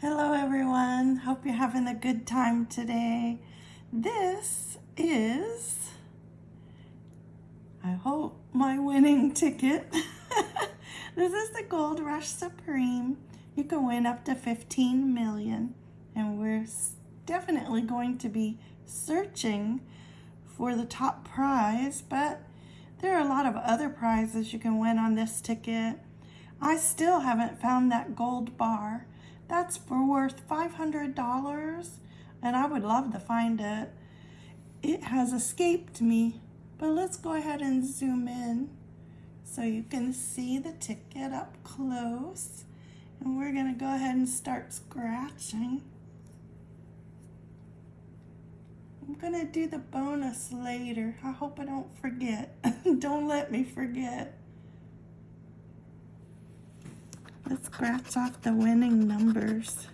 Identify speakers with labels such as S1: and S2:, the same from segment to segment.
S1: Hello everyone, hope you're having a good time today. This is, I hope, my winning ticket. this is the Gold Rush Supreme. You can win up to 15 million and we're definitely going to be searching for the top prize, but there are a lot of other prizes you can win on this ticket. I still haven't found that gold bar. That's for worth $500 and I would love to find it. It has escaped me, but let's go ahead and zoom in so you can see the ticket up close. And we're gonna go ahead and start scratching. I'm gonna do the bonus later. I hope I don't forget. don't let me forget. Let's scratch off the winning numbers.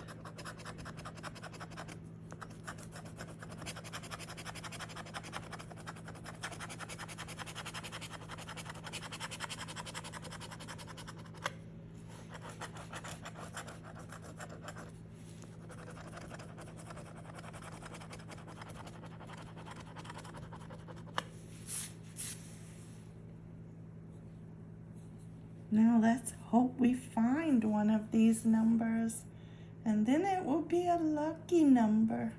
S1: Now let's hope we find one of these numbers and then it will be a lucky number.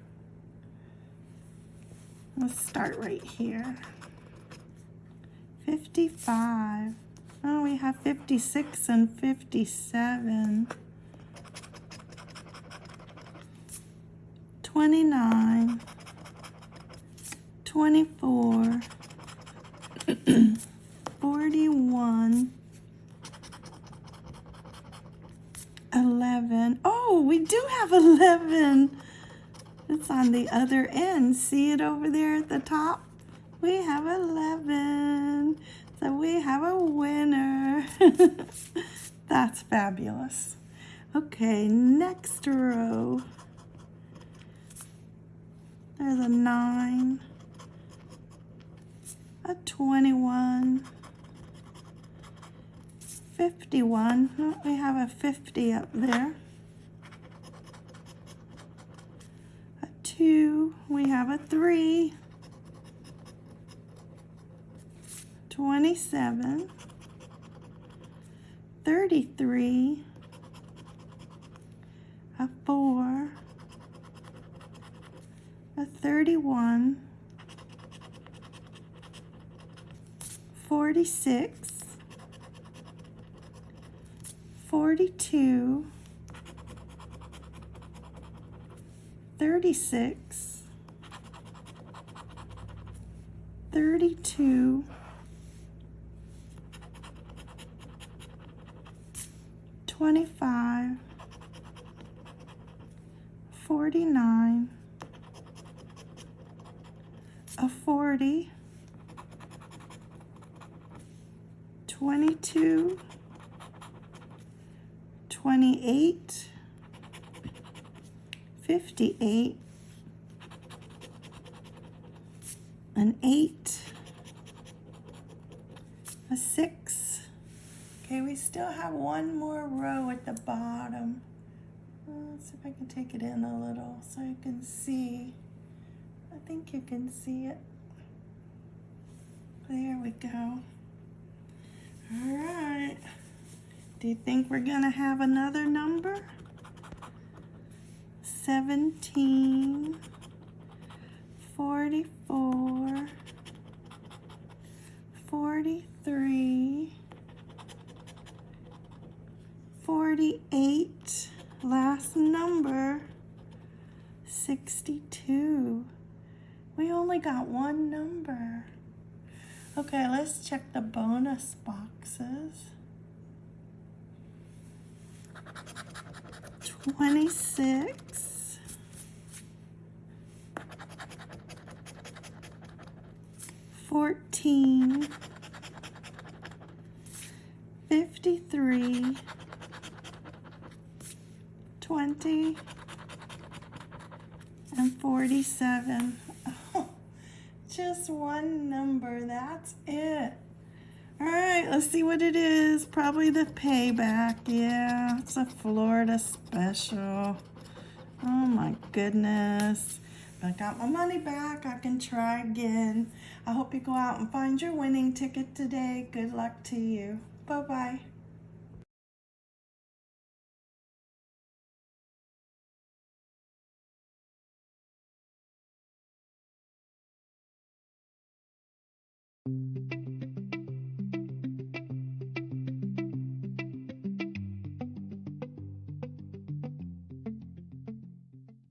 S1: Let's start right here. 55. Oh, we have 56 and 57. 29. 24. 41. 11. Oh, we do have 11. It's on the other end. See it over there at the top? We have 11. So we have a winner. That's fabulous. Okay, next row. There's a 9, a 21, 51. Oh, we have a 50 up there. A 2. We have a 3. 27. 33. A 4. A 31. 46. 42, 36, 32, 25, 49, a 40, 22, 28, 58, an 8, a 6. Okay, we still have one more row at the bottom. Uh, let's see if I can take it in a little so you can see. I think you can see it. There we go. All right. Do you think we're going to have another number? 17, 44, 43, 48, last number, 62. We only got one number. Okay, let's check the bonus boxes. 26, 14, 53, 20, and 47. Oh, just one number, that's it. All right, let's see what it is. Probably the payback. Yeah, it's a Florida special. Oh my goodness. I got my money back. I can try again. I hope you go out and find your winning ticket today. Good luck to you. Bye bye.